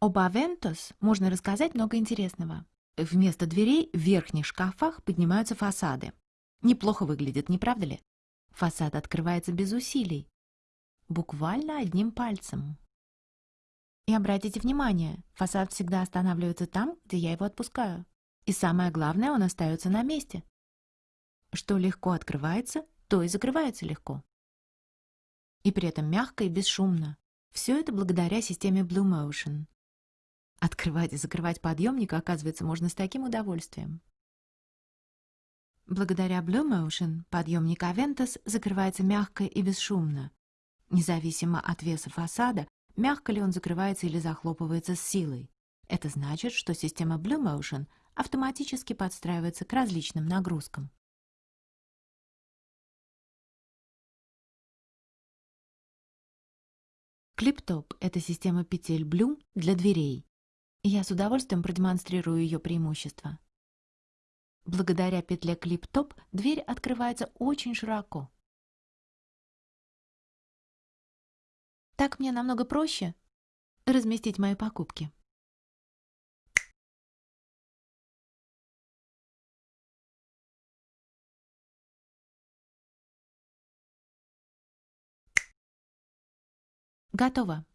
Об Авентос можно рассказать много интересного. Вместо дверей в верхних шкафах поднимаются фасады. Неплохо выглядит, не правда ли? Фасад открывается без усилий. Буквально одним пальцем. И обратите внимание, фасад всегда останавливается там, где я его отпускаю. И самое главное, он остается на месте. Что легко открывается, то и закрывается легко. И при этом мягко и бесшумно. Все это благодаря системе Blue Motion. Открывать и закрывать подъемник, оказывается, можно с таким удовольствием. Благодаря Blue Motion подъемник Aventus закрывается мягко и бесшумно. Независимо от веса фасада, мягко ли он закрывается или захлопывается с силой. Это значит, что система Blue Motion автоматически подстраивается к различным нагрузкам. Клиптоп – это система петель Blue для дверей. Я с удовольствием продемонстрирую ее преимущества. Благодаря петле клип-топ дверь открывается очень широко. Так мне намного проще разместить мои покупки. Готово.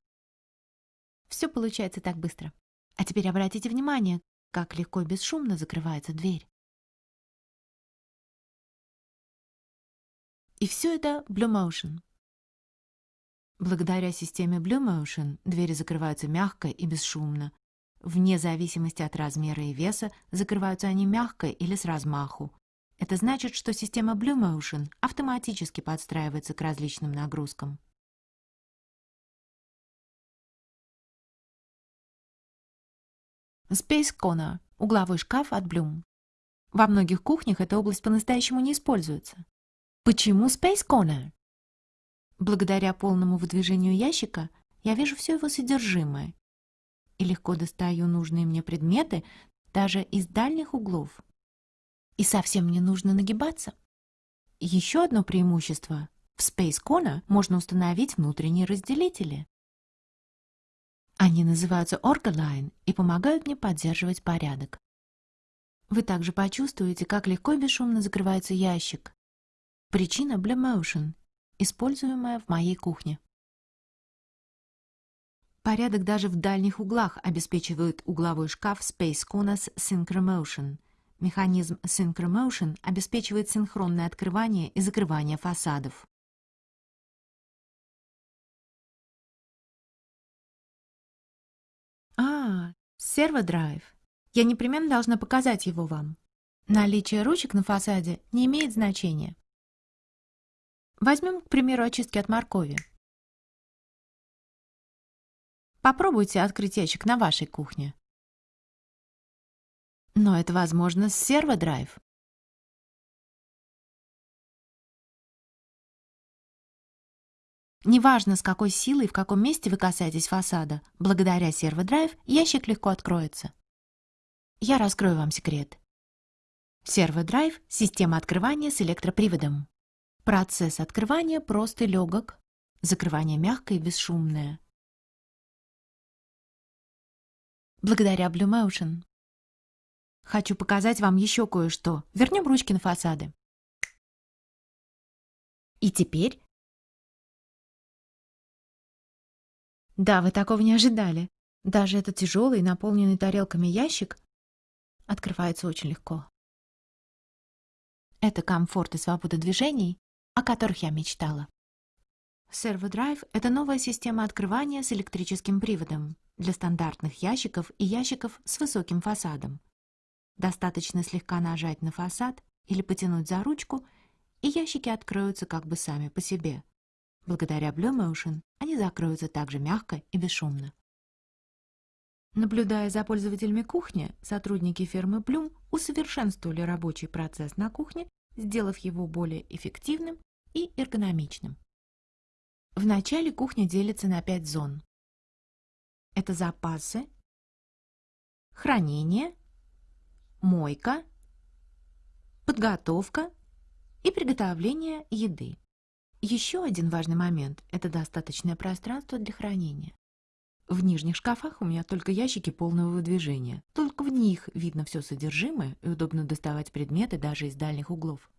Все получается так быстро. А теперь обратите внимание, как легко и бесшумно закрывается дверь. И все это Blue Motion. Благодаря системе Blue Motion двери закрываются мягко и бесшумно. Вне зависимости от размера и веса закрываются они мягко или с размаху. Это значит, что система Blue Motion автоматически подстраивается к различным нагрузкам. Space Corner – угловой шкаф от Bloom. Во многих кухнях эта область по-настоящему не используется. Почему Space Corner? Благодаря полному выдвижению ящика я вижу все его содержимое и легко достаю нужные мне предметы даже из дальних углов. И совсем не нужно нагибаться. Еще одно преимущество – в Space Corner можно установить внутренние разделители. Они называются Orgaline и помогают мне поддерживать порядок. Вы также почувствуете, как легко и бесшумно закрывается ящик. Причина Blue Motion, используемая в моей кухне. Порядок даже в дальних углах обеспечивает угловой шкаф Space Conas Synchromotion. Механизм Synchromotion обеспечивает синхронное открывание и закрывание фасадов. А, серводрайв. Я непременно должна показать его вам. Наличие ручек на фасаде не имеет значения. Возьмем, к примеру, очистки от моркови. Попробуйте открыть ящик на вашей кухне. Но это возможно с серводрайв. Неважно, с какой силой и в каком месте вы касаетесь фасада, благодаря серводрайв ящик легко откроется. Я раскрою вам секрет. Серводрайв – система открывания с электроприводом. Процесс открывания прост и легок, закрывание мягкое и бесшумное. Благодаря Blue Motion. Хочу показать вам еще кое-что. Вернем ручки на фасады. И теперь Да, вы такого не ожидали. Даже этот тяжелый, наполненный тарелками ящик открывается очень легко. Это комфорт и свобода движений, о которых я мечтала. Servo это новая система открывания с электрическим приводом для стандартных ящиков и ящиков с высоким фасадом. Достаточно слегка нажать на фасад или потянуть за ручку, и ящики откроются как бы сами по себе. Благодаря Blue Motion они закроются также мягко и бесшумно. Наблюдая за пользователями кухни, сотрудники фирмы Bloom усовершенствовали рабочий процесс на кухне, сделав его более эффективным и эргономичным. В начале кухня делится на пять зон. Это запасы, хранение, мойка, подготовка и приготовление еды. Еще один важный момент – это достаточное пространство для хранения. В нижних шкафах у меня только ящики полного выдвижения. Только в них видно все содержимое и удобно доставать предметы даже из дальних углов.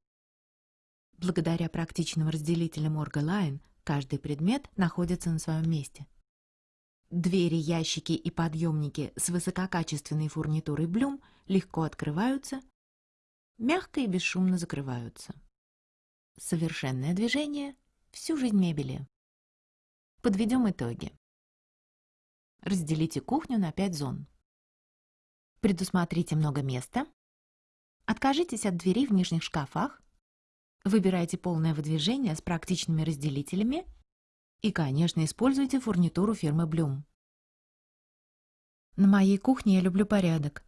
Благодаря практичным разделителям Orgaline каждый предмет находится на своем месте. Двери, ящики и подъемники с высококачественной фурнитурой Bloom легко открываются, мягко и бесшумно закрываются. Совершенное движение всю жизнь мебели. Подведем итоги. Разделите кухню на 5 зон. Предусмотрите много места. Откажитесь от дверей в нижних шкафах. Выбирайте полное выдвижение с практичными разделителями. И, конечно, используйте фурнитуру фирмы Bloom. На моей кухне я люблю порядок.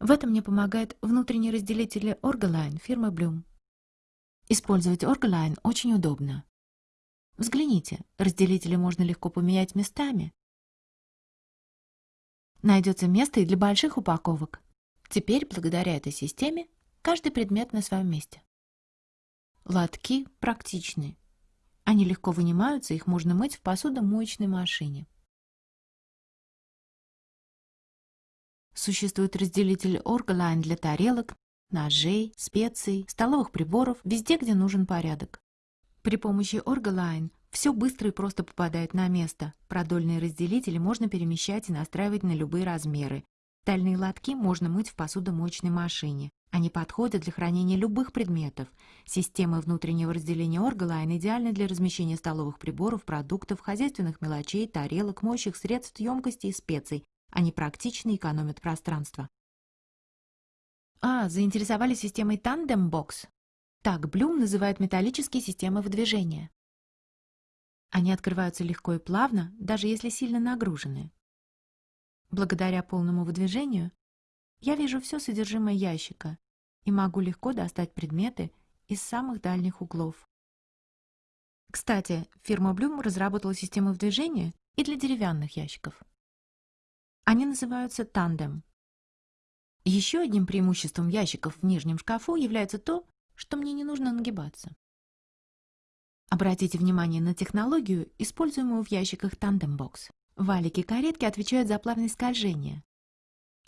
В этом мне помогает внутренний разделитель Orgaline фирмы Bloom. Использовать Orgaline очень удобно. Взгляните, разделители можно легко поменять местами. Найдется место и для больших упаковок. Теперь, благодаря этой системе, каждый предмет на своем месте. Лотки практичны. Они легко вынимаются, их можно мыть в посудомоечной машине. Существует разделитель Orgaline для тарелок, ножей, специй, столовых приборов, везде, где нужен порядок. При помощи Orgaline все быстро и просто попадает на место. Продольные разделители можно перемещать и настраивать на любые размеры. Тальные лотки можно мыть в посудомоечной машине. Они подходят для хранения любых предметов. Система внутреннего разделения Orgaline идеальна для размещения столовых приборов, продуктов, хозяйственных мелочей, тарелок, моющих средств, емкостей и специй. Они практичны и экономят пространство. А, заинтересовались системой Box? Так Блюм называет металлические системы выдвижения. Они открываются легко и плавно, даже если сильно нагружены. Благодаря полному выдвижению я вижу все содержимое ящика и могу легко достать предметы из самых дальних углов. Кстати, фирма Bloom разработала систему выдвижения и для деревянных ящиков. Они называются тандем. Еще одним преимуществом ящиков в нижнем шкафу является то, что мне не нужно нагибаться. Обратите внимание на технологию, используемую в ящиках Tandem Box. Валики каретки отвечают за плавность скольжения,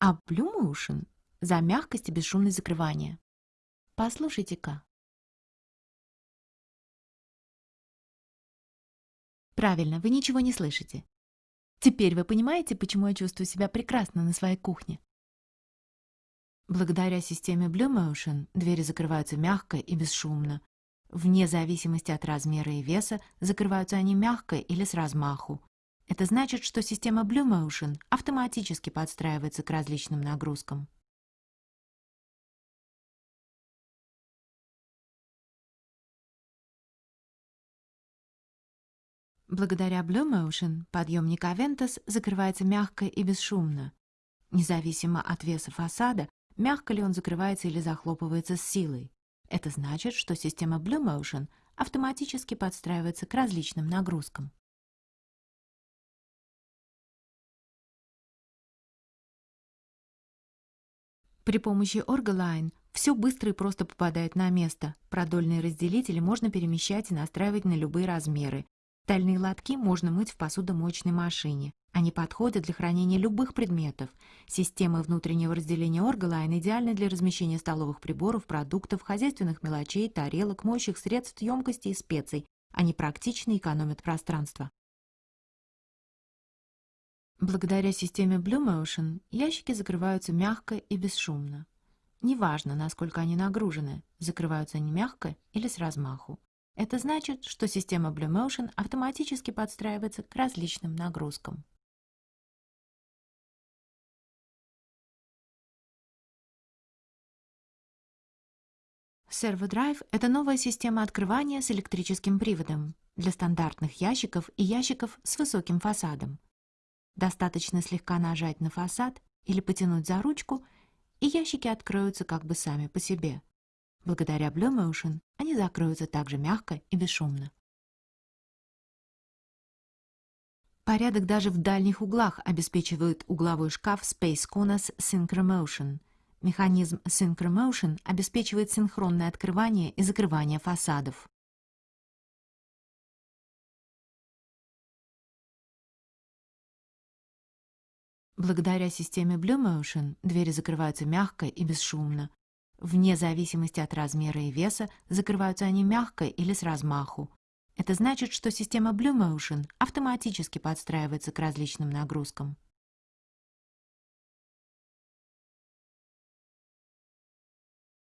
а Blue Motion – за мягкость и бесшумность закрывания. Послушайте-ка. Правильно, вы ничего не слышите. Теперь вы понимаете, почему я чувствую себя прекрасно на своей кухне. Благодаря системе Blue Motion двери закрываются мягко и бесшумно. Вне зависимости от размера и веса закрываются они мягко или с размаху. Это значит, что система Blue Motion автоматически подстраивается к различным нагрузкам. Благодаря Blue Motion подъемник Aventus закрывается мягко и бесшумно. Независимо от веса фасада, мягко ли он закрывается или захлопывается с силой. Это значит, что система Blue Motion автоматически подстраивается к различным нагрузкам. При помощи Orgaline все быстро и просто попадает на место. Продольные разделители можно перемещать и настраивать на любые размеры. Тальные лотки можно мыть в посудомоечной машине. Они подходят для хранения любых предметов. Системы внутреннего разделения Orgaline идеальны для размещения столовых приборов, продуктов, хозяйственных мелочей, тарелок, моющих средств, емкостей и специй. Они практичны и экономят пространство. Благодаря системе Blue Motion ящики закрываются мягко и бесшумно. Неважно, насколько они нагружены, закрываются они мягко или с размаху. Это значит, что система Blue Motion автоматически подстраивается к различным нагрузкам. ServoDrive – это новая система открывания с электрическим приводом для стандартных ящиков и ящиков с высоким фасадом. Достаточно слегка нажать на фасад или потянуть за ручку, и ящики откроются как бы сами по себе. Благодаря Blue Motion они закроются также мягко и бесшумно. Порядок даже в дальних углах обеспечивает угловой шкаф Space Conas Synchromotion – Механизм Synchromotion обеспечивает синхронное открывание и закрывание фасадов. Благодаря системе Blue Motion двери закрываются мягко и бесшумно. Вне зависимости от размера и веса закрываются они мягко или с размаху. Это значит, что система Blue Motion автоматически подстраивается к различным нагрузкам.